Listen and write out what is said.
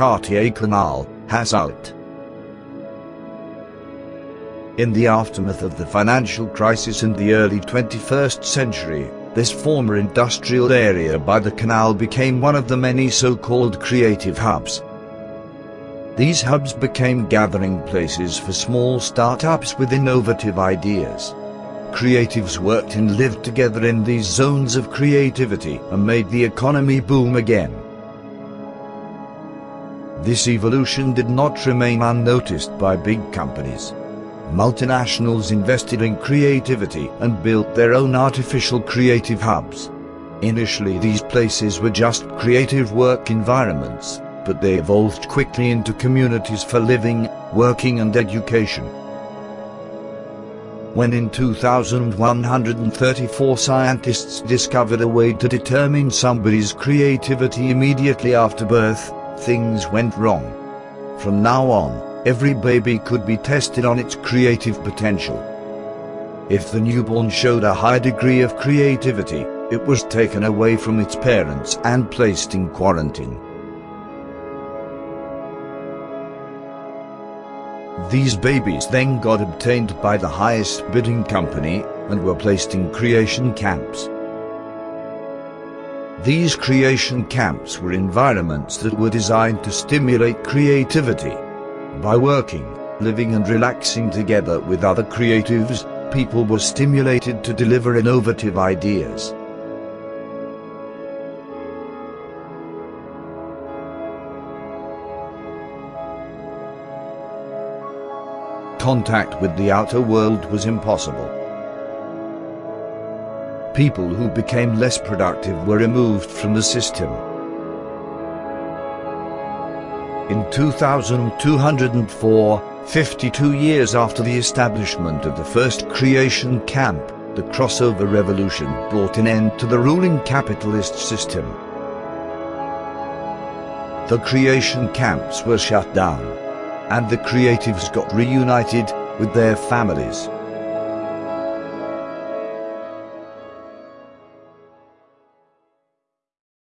Cartier Canal, Hasselt. In the aftermath of the financial crisis in the early 21st century, this former industrial area by the canal became one of the many so-called creative hubs. These hubs became gathering places for small startups with innovative ideas. Creatives worked and lived together in these zones of creativity and made the economy boom again. This evolution did not remain unnoticed by big companies multinationals invested in creativity and built their own artificial creative hubs. Initially these places were just creative work environments, but they evolved quickly into communities for living, working and education. When in 2134 scientists discovered a way to determine somebody's creativity immediately after birth, things went wrong. From now on, every baby could be tested on its creative potential. If the newborn showed a high degree of creativity, it was taken away from its parents and placed in quarantine. These babies then got obtained by the highest bidding company and were placed in creation camps. These creation camps were environments that were designed to stimulate creativity by working, living and relaxing together with other creatives, people were stimulated to deliver innovative ideas. Contact with the outer world was impossible. People who became less productive were removed from the system. In 2204, 52 years after the establishment of the first creation camp, the crossover revolution brought an end to the ruling capitalist system. The creation camps were shut down, and the creatives got reunited with their families.